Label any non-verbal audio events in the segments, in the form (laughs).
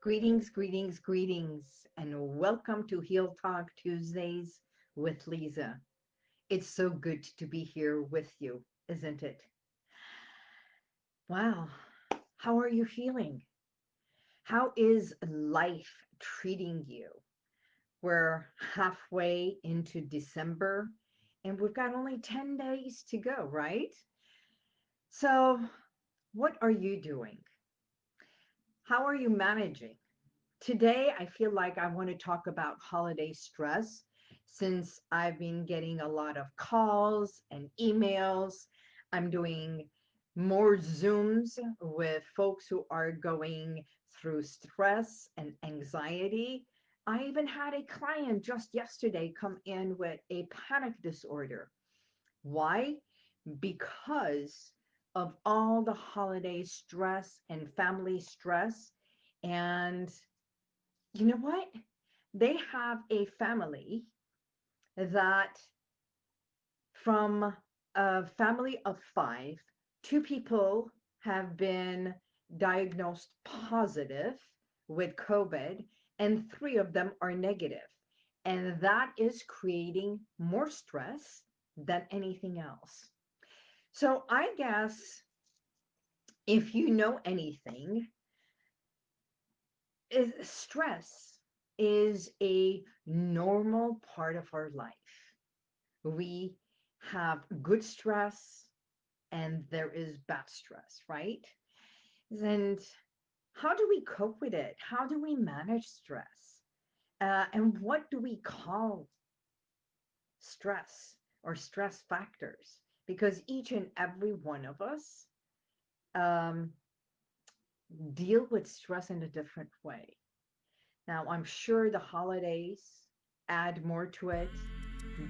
Greetings, greetings, greetings, and welcome to Heal Talk Tuesdays with Lisa. It's so good to be here with you, isn't it? Wow, how are you feeling? How is life treating you? We're halfway into December and we've got only 10 days to go, right? So, what are you doing? How are you managing? Today, I feel like I want to talk about holiday stress since I've been getting a lot of calls and emails. I'm doing more Zooms with folks who are going through stress and anxiety. I even had a client just yesterday come in with a panic disorder. Why? Because of all the holiday stress and family stress. And you know what? They have a family that from a family of five, two people have been diagnosed positive with COVID and three of them are negative. And that is creating more stress than anything else. So I guess if you know anything, is stress is a normal part of our life. We have good stress and there is bad stress, right? And how do we cope with it? How do we manage stress? Uh, and what do we call stress or stress factors? Because each and every one of us um, deal with stress in a different way. Now, I'm sure the holidays add more to it.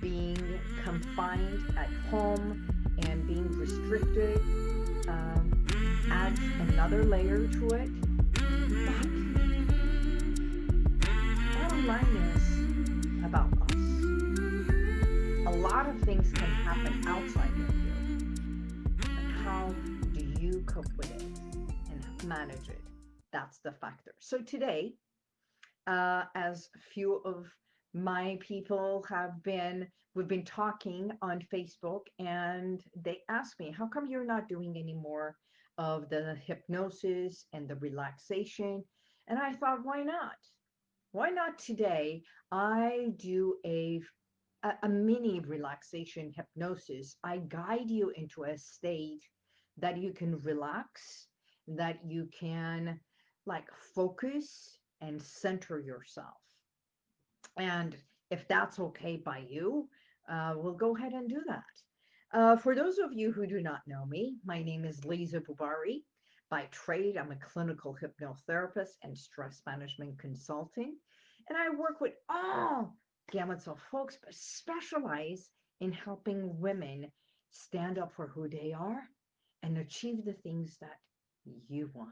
Being confined at home and being restricted um, adds another layer to it. Bottom line is about us. A lot of things can happen outside how do you cope with it and manage it? That's the factor. So today, uh, as a few of my people have been, we've been talking on Facebook and they asked me, how come you're not doing any more of the hypnosis and the relaxation? And I thought, why not? Why not today? I do a, a mini relaxation hypnosis. I guide you into a state that you can relax, that you can like focus and center yourself. And if that's okay by you, uh, we'll go ahead and do that. Uh, for those of you who do not know me, my name is Lisa Bubari. By trade, I'm a clinical hypnotherapist and stress management consulting. And I work with all gamuts of folks, but specialize in helping women stand up for who they are and achieve the things that you want.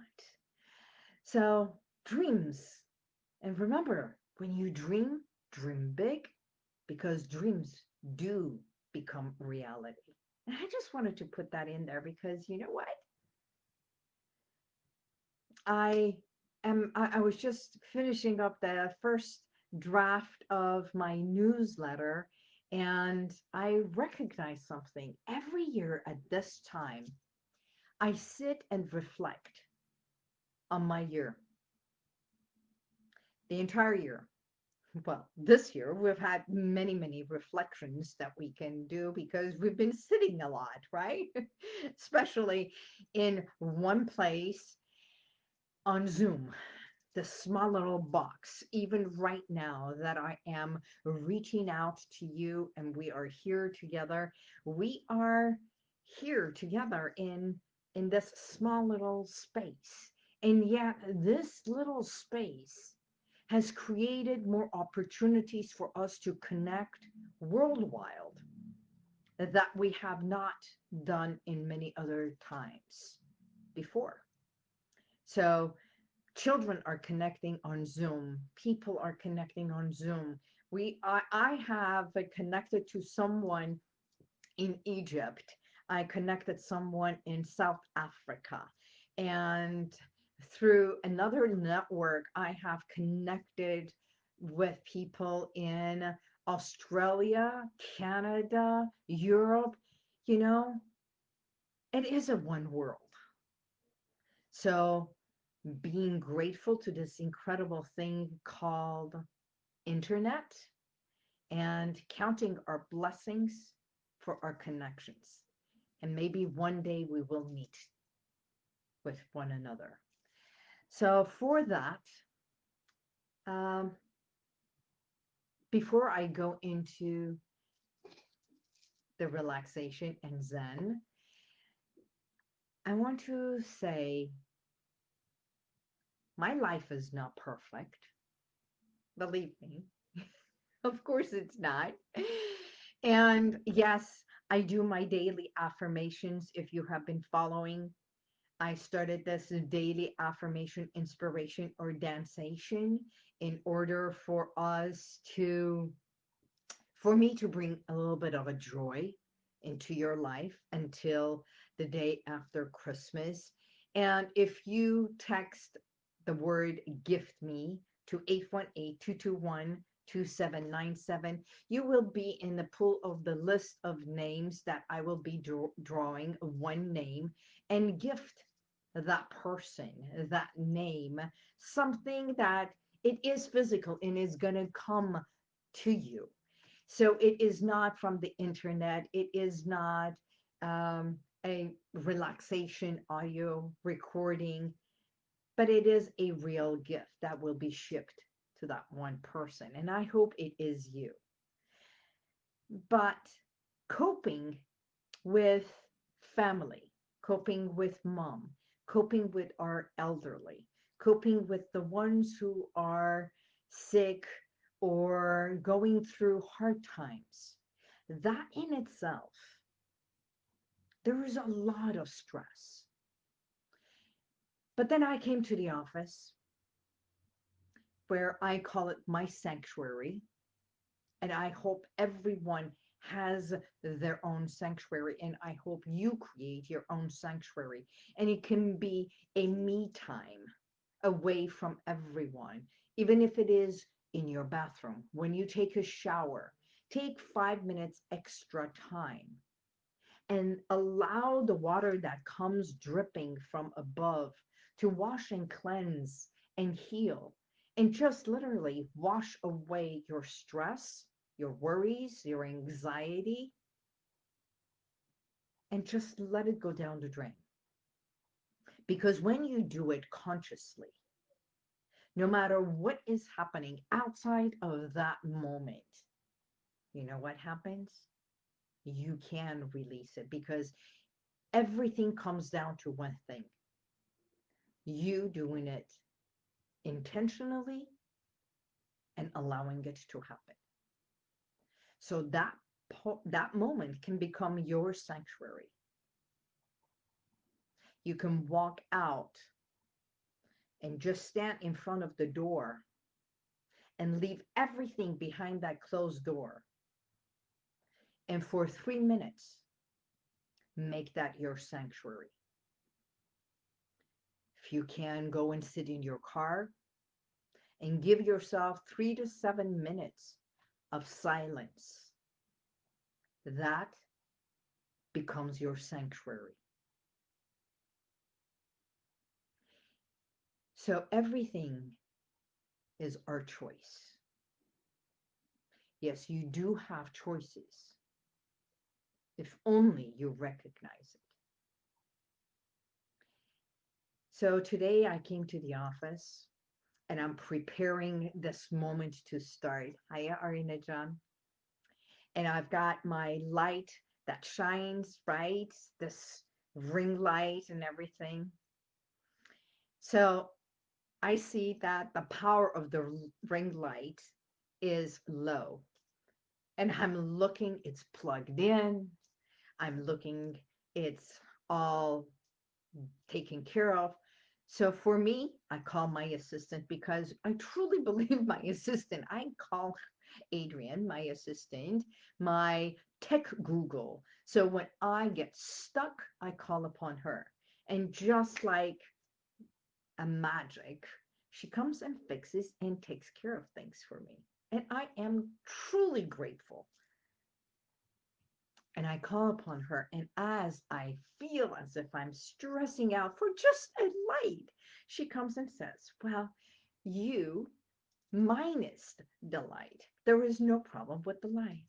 So dreams. And remember, when you dream, dream big because dreams do become reality. And I just wanted to put that in there because you know what? I am, I, I was just finishing up the first draft of my newsletter and I recognize something. Every year at this time, I sit and reflect on my year the entire year. Well, this year we've had many, many reflections that we can do because we've been sitting a lot, right? (laughs) Especially in one place on Zoom, the small little box, even right now that I am reaching out to you and we are here together. We are here together in in this small little space. And yet this little space has created more opportunities for us to connect worldwide that we have not done in many other times before. So children are connecting on Zoom. People are connecting on Zoom. We, I, I have connected to someone in Egypt. I connected someone in South Africa and through another network, I have connected with people in Australia, Canada, Europe, you know, it is a one world. So being grateful to this incredible thing called internet and counting our blessings for our connections. And maybe one day we will meet with one another. So for that, um, before I go into the relaxation and Zen, I want to say my life is not perfect. Believe me. (laughs) of course it's not. And yes, I do my daily affirmations. If you have been following, I started this daily affirmation inspiration or dancation in order for us to, for me to bring a little bit of a joy into your life until the day after Christmas. And if you text the word gift me to 818-221-2797, you will be in the pool of the list of names that I will be draw drawing one name and gift that person, that name, something that it is physical and is going to come to you. So it is not from the internet. It is not um, a relaxation audio recording, but it is a real gift that will be shipped to that one person. And I hope it is you. But coping with family, coping with mom, coping with our elderly, coping with the ones who are sick or going through hard times. That in itself, there is a lot of stress. But then I came to the office where I call it my sanctuary. And I hope everyone has their own sanctuary and I hope you create your own sanctuary. And it can be a me time away from everyone even if it is in your bathroom. When you take a shower take five minutes extra time and allow the water that comes dripping from above to wash and cleanse and heal and just literally wash away your stress your worries, your anxiety, and just let it go down the drain. Because when you do it consciously, no matter what is happening outside of that moment, you know what happens? You can release it because everything comes down to one thing. You doing it intentionally and allowing it to happen. So that that moment can become your sanctuary. You can walk out and just stand in front of the door and leave everything behind that closed door. And for three minutes, make that your sanctuary. If you can, go and sit in your car and give yourself three to seven minutes of silence. That becomes your sanctuary. So everything is our choice. Yes, you do have choices. If only you recognize it. So today I came to the office and I'm preparing this moment to start. Hiya, Arina John. And I've got my light that shines, right? This ring light and everything. So I see that the power of the ring light is low. And I'm looking, it's plugged in. I'm looking, it's all taken care of. So for me, I call my assistant because I truly (laughs) believe my assistant. I call Adrian, my assistant, my tech Google. So when I get stuck, I call upon her. And just like a magic, she comes and fixes and takes care of things for me. And I am truly grateful. And I call upon her. And as I feel as if I'm stressing out for just a light, she comes and says, Well, you minus the light. There is no problem with the light.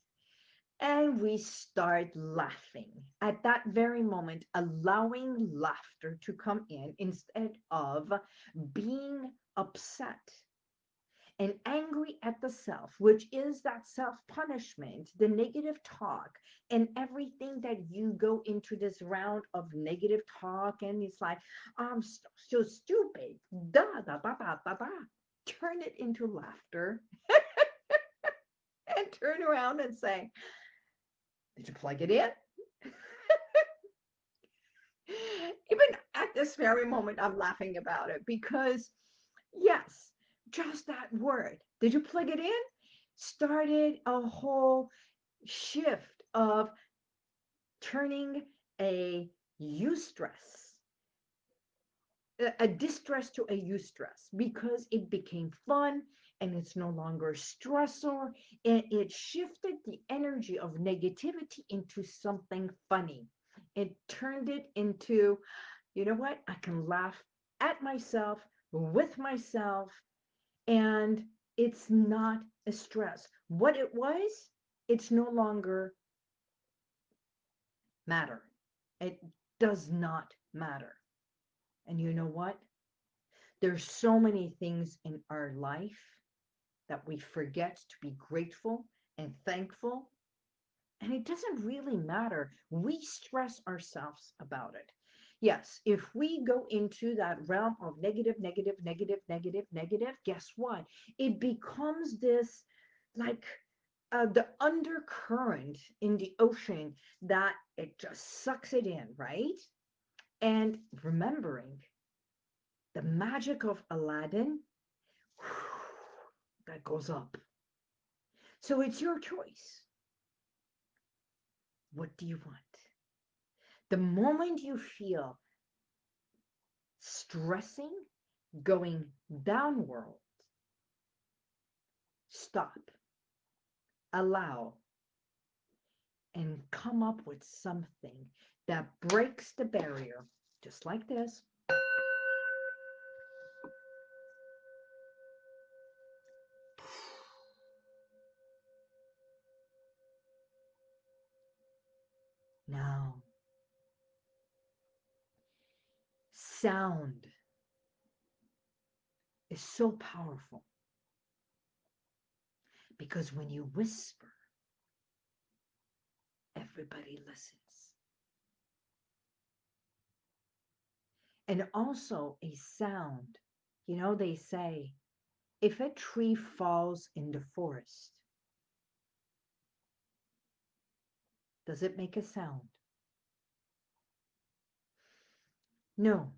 And we start laughing at that very moment, allowing laughter to come in instead of being upset and angry at the self, which is that self punishment, the negative talk, and everything that you go into this round of negative talk. And it's like, I'm so, so stupid. Da, da, da, da, da, da. Turn it into laughter (laughs) and turn around and say, Did you plug it in? (laughs) Even at this very moment, I'm laughing about it because Yes, just that word. Did you plug it in? Started a whole shift of turning a eustress, a distress to a eustress because it became fun and it's no longer stressor and it shifted the energy of negativity into something funny. It turned it into, you know what? I can laugh at myself with myself and it's not a stress. What it was, it's no longer matter. It does not matter. And you know what? There's so many things in our life that we forget to be grateful and thankful. And it doesn't really matter. We stress ourselves about it. Yes, if we go into that realm of negative, negative, negative, negative, negative, guess what? It becomes this like uh, the undercurrent in the ocean that it just sucks it in, right? And remembering the magic of Aladdin, that goes up. So it's your choice. What do you want? The moment you feel stressing, going downward, stop, allow, and come up with something that breaks the barrier, just like this. Now, sound is so powerful because when you whisper, everybody listens. And also a sound, you know, they say if a tree falls in the forest, does it make a sound? No,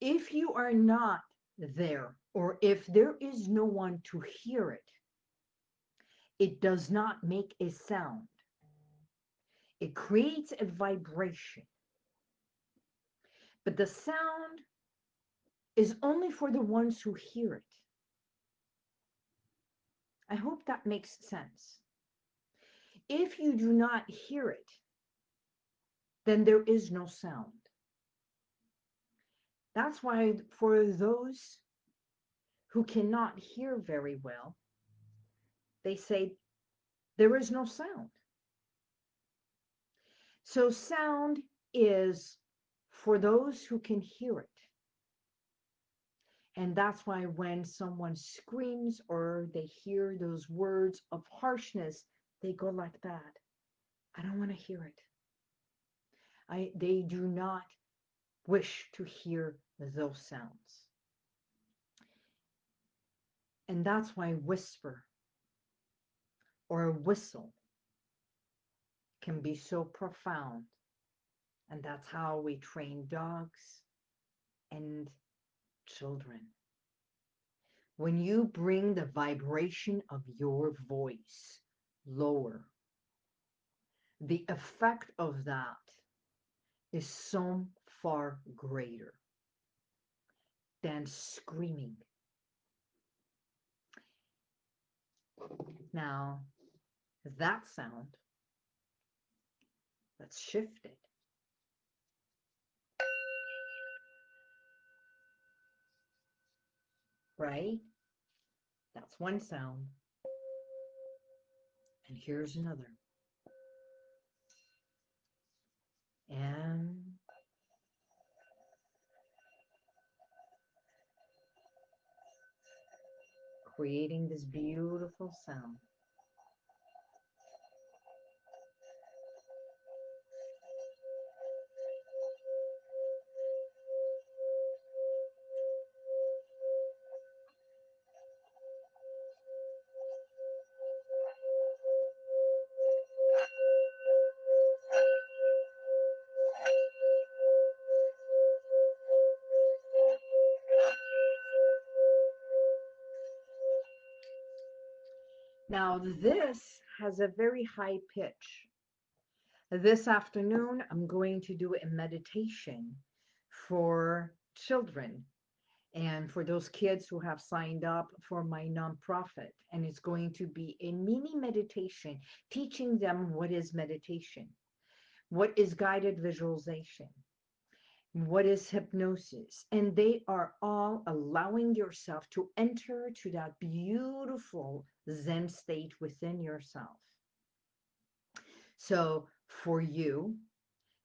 if you are not there, or if there is no one to hear it, it does not make a sound. It creates a vibration. But the sound is only for the ones who hear it. I hope that makes sense. If you do not hear it, then there is no sound. That's why, for those who cannot hear very well, they say there is no sound. So, sound is for those who can hear it. And that's why when someone screams or they hear those words of harshness, they go like that. I don't want to hear it. I, they do not wish to hear those sounds. And that's why whisper or a whistle can be so profound. And that's how we train dogs and children. When you bring the vibration of your voice lower, the effect of that is so far greater. Than screaming. Now, that sound, let's shift it. Right? That's one sound. And here's another. Creating this beautiful sound. Has a very high pitch. This afternoon, I'm going to do a meditation for children and for those kids who have signed up for my nonprofit. And it's going to be a mini meditation teaching them what is meditation, what is guided visualization, what is hypnosis and they are all allowing yourself to enter to that beautiful zen state within yourself so for you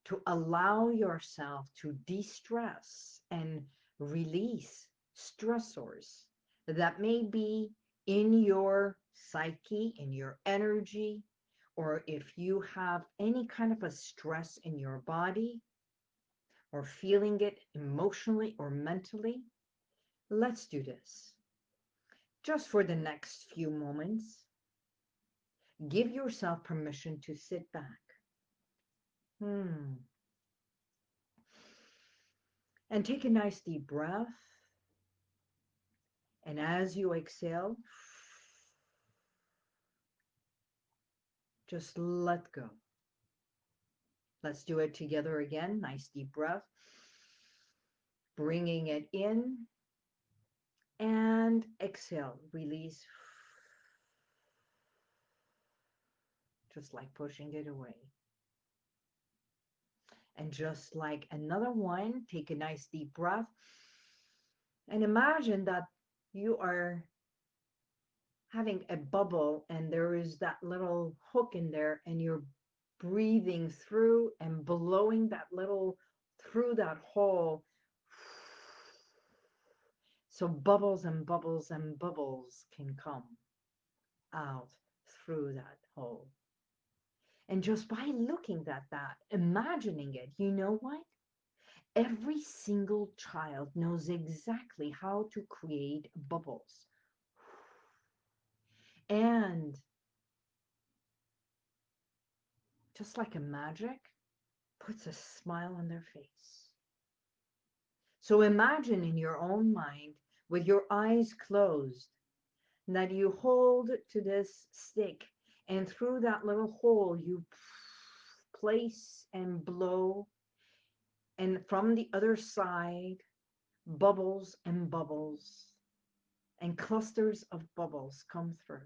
to allow yourself to de-stress and release stressors that may be in your psyche in your energy or if you have any kind of a stress in your body or feeling it emotionally or mentally, let's do this. Just for the next few moments, give yourself permission to sit back. Hmm. And take a nice deep breath. And as you exhale, just let go. Let's do it together again. Nice deep breath. Bringing it in and exhale. Release. Just like pushing it away. And just like another one, take a nice deep breath. And imagine that you are having a bubble and there is that little hook in there and you're breathing through and blowing that little through that hole. So bubbles and bubbles and bubbles can come out through that hole. And just by looking at that, imagining it, you know what? Every single child knows exactly how to create bubbles. And just like a magic, puts a smile on their face. So imagine in your own mind, with your eyes closed, that you hold to this stick and through that little hole you place and blow and from the other side bubbles and bubbles and clusters of bubbles come through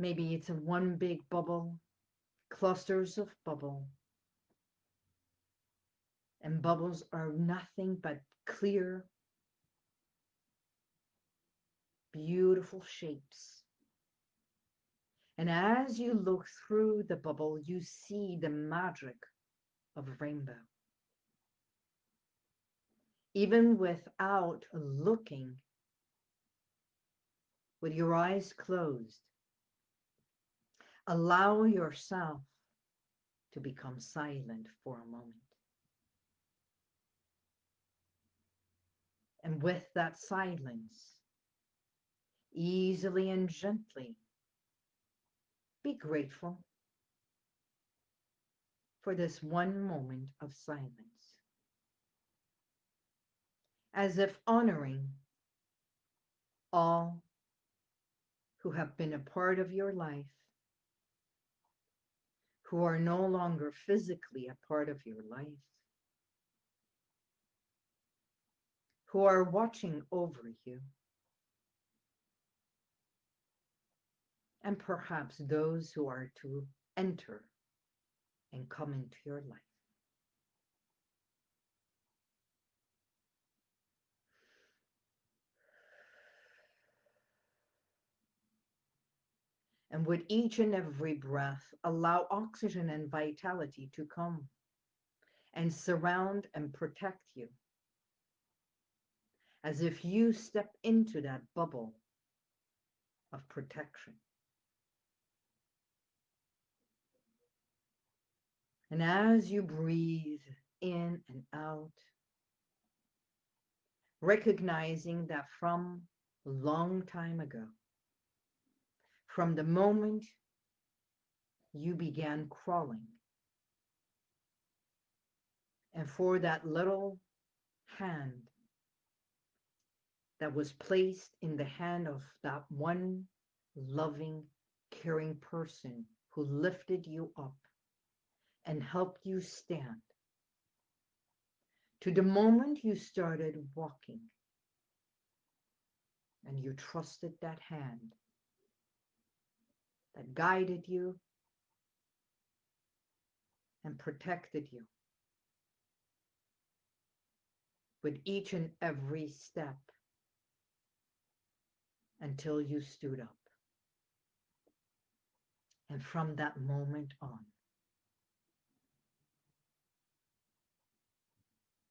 Maybe it's a one big bubble, clusters of bubble. And bubbles are nothing but clear, beautiful shapes. And as you look through the bubble, you see the magic of rainbow. Even without looking, with your eyes closed, Allow yourself to become silent for a moment. And with that silence, easily and gently, be grateful for this one moment of silence. As if honoring all who have been a part of your life who are no longer physically a part of your life. Who are watching over you, and perhaps those who are to enter and come into your life. And with each and every breath, allow oxygen and vitality to come and surround and protect you as if you step into that bubble of protection. And as you breathe in and out, recognizing that from a long time ago, from the moment you began crawling, and for that little hand that was placed in the hand of that one loving, caring person who lifted you up and helped you stand. To the moment you started walking and you trusted that hand that guided you and protected you with each and every step until you stood up. And from that moment on,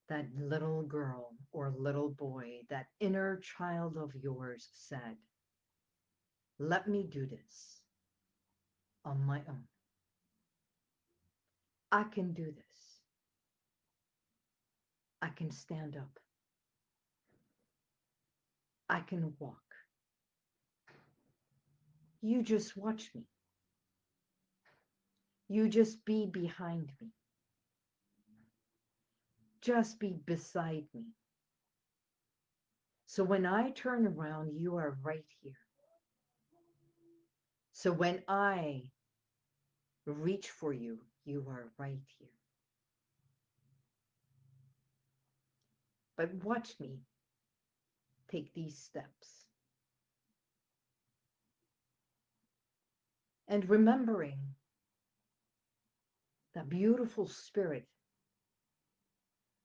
that little girl or little boy, that inner child of yours said, Let me do this on my own. I can do this. I can stand up. I can walk. You just watch me. You just be behind me. Just be beside me. So when I turn around, you are right here. So when I reach for you, you are right here. But watch me take these steps. And remembering that beautiful spirit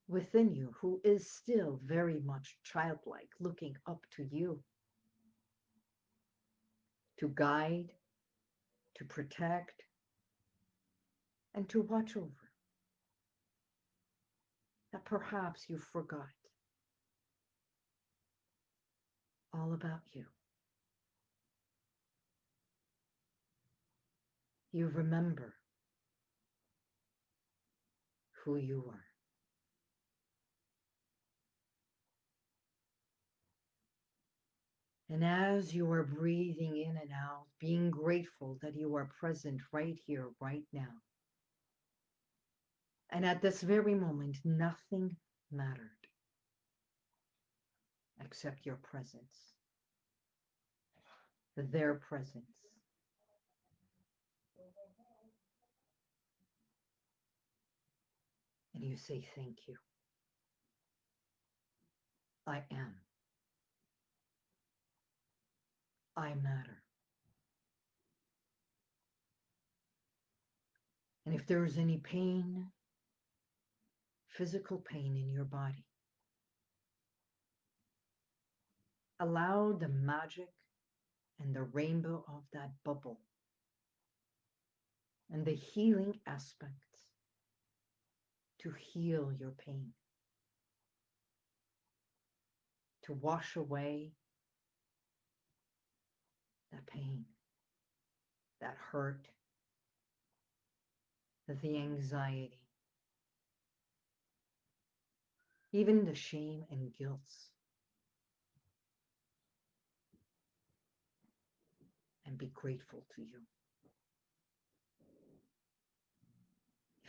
within you who is still very much childlike, looking up to you to guide, to protect, and to watch over. That perhaps you forgot all about you. You remember who you are. And as you are breathing in and out, being grateful that you are present right here, right now. And at this very moment, nothing mattered except your presence, their presence. And you say, Thank you. I am. I matter. And if there is any pain, physical pain in your body, allow the magic and the rainbow of that bubble and the healing aspects to heal your pain, to wash away that pain, that hurt, the anxiety, even the shame and guilt. And be grateful to you.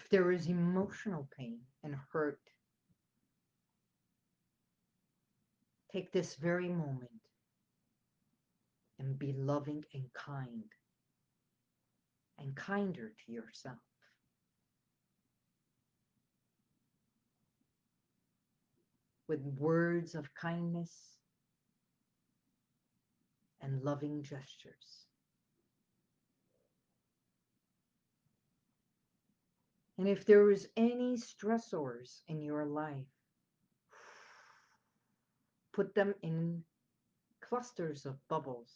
If there is emotional pain and hurt, take this very moment and be loving and kind and kinder to yourself. with words of kindness and loving gestures. And if there is any stressors in your life, put them in clusters of bubbles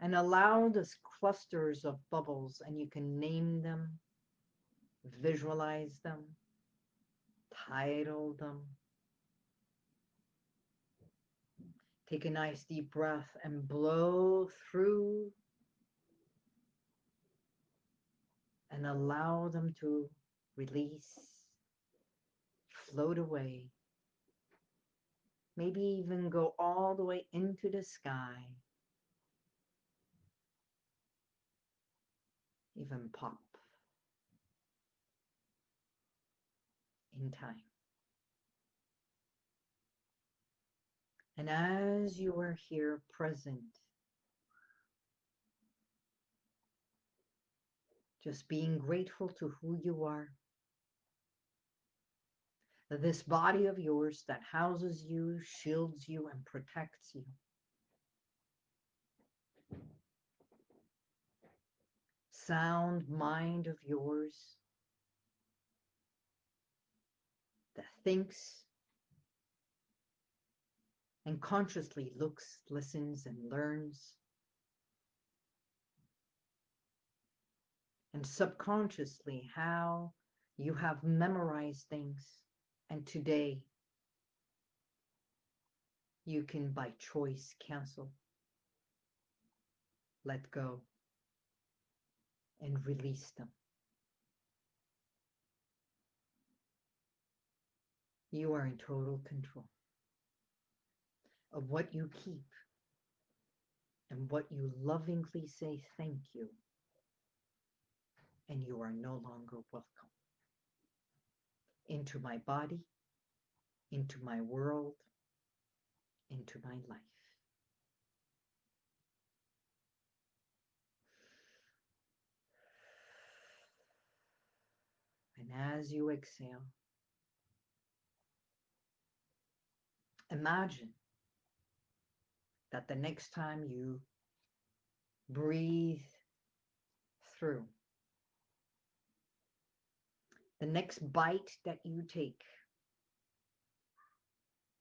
and allow those clusters of bubbles and you can name them, visualize them, title them. Take a nice deep breath and blow through and allow them to release, float away, maybe even go all the way into the sky, even pop in time. And as you are here present, just being grateful to who you are, this body of yours that houses you, shields you, and protects you. Sound mind of yours that thinks and consciously looks, listens, and learns. And subconsciously, how you have memorized things. And today, you can by choice cancel, let go, and release them. You are in total control of what you keep and what you lovingly say thank you, and you are no longer welcome into my body, into my world, into my life. And as you exhale, imagine that the next time you breathe through, the next bite that you take,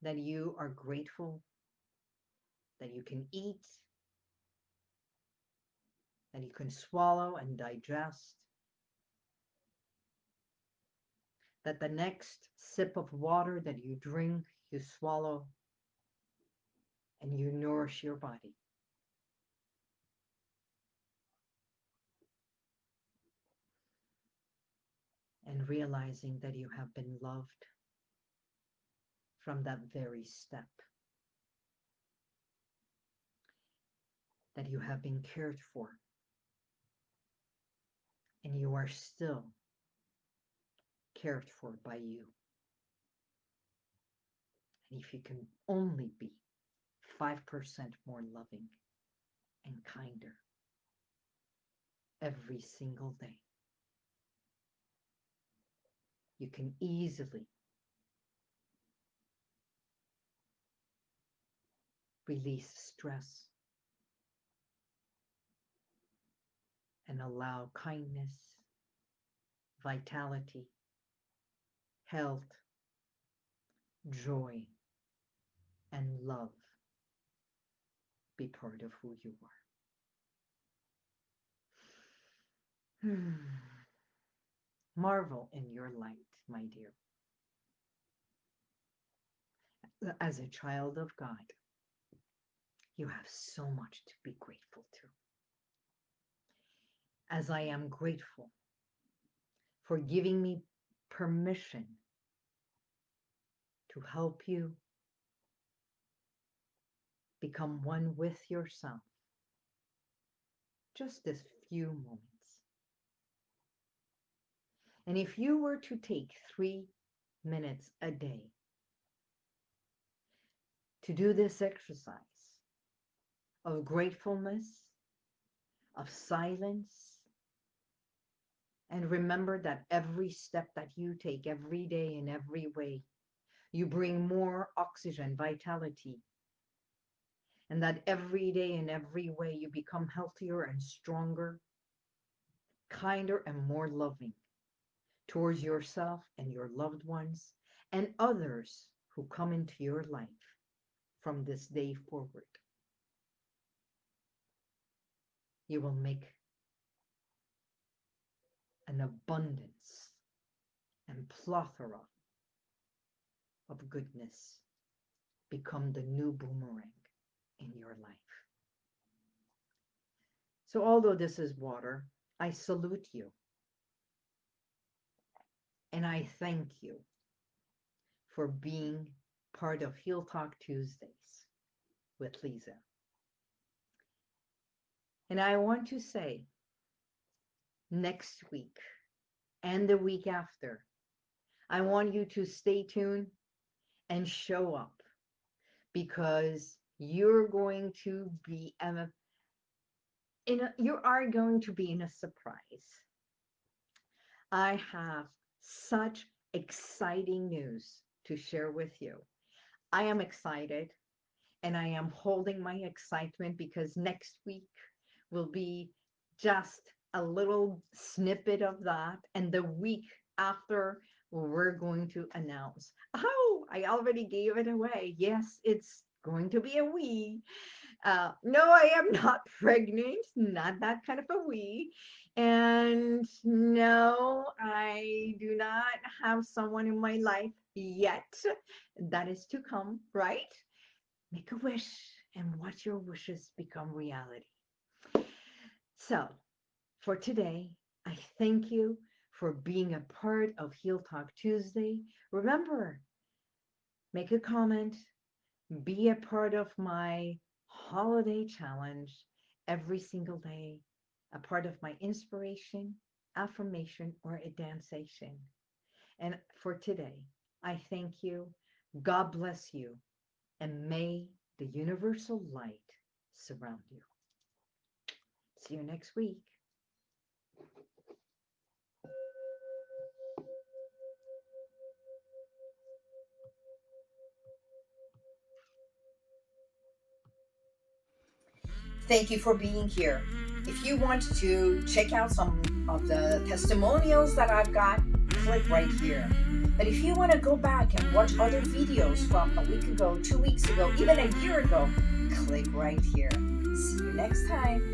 that you are grateful that you can eat, that you can swallow and digest, that the next sip of water that you drink, you swallow and you nourish your body. And realizing that you have been loved from that very step. That you have been cared for. And you are still cared for by you. And if you can only be 5% more loving and kinder every single day. You can easily release stress and allow kindness, vitality, health, joy, and love be part of who you are. Hmm. Marvel in your light, my dear. As a child of God, you have so much to be grateful to. As I am grateful for giving me permission to help you become one with yourself. Just this few moments. And if you were to take three minutes a day to do this exercise of gratefulness, of silence, And remember that every step that you take every day in every way, you bring more oxygen, vitality. And that every day in every way you become healthier and stronger, kinder and more loving towards yourself and your loved ones and others who come into your life from this day forward. You will make an abundance and plethora of goodness become the new boomerang in your life. So, although this is water, I salute you and I thank you for being part of Heal Talk Tuesdays with Lisa. And I want to say next week and the week after, I want you to stay tuned and show up because you're going to be in a, you are going to be in a surprise. I have such exciting news to share with you. I am excited and I am holding my excitement because next week will be just a little snippet of that. And the week after, we're going to announce. Oh, I already gave it away. Yes, it's going to be a we. Uh, no, I am not (laughs) pregnant, not that kind of a we. And no, I do not have someone in my life yet. That is to come, right? Make a wish and watch your wishes become reality. So, for today, I thank you for being a part of Heal Talk Tuesday. Remember, make a comment, be a part of my holiday challenge every single day, a part of my inspiration, affirmation, or a dancing. And for today, I thank you. God bless you. And may the universal light surround you. See you next week. Thank you for being here. If you want to check out some of the testimonials that I've got, click right here. But if you want to go back and watch other videos from a week ago, two weeks ago, even a year ago, click right here. See you next time.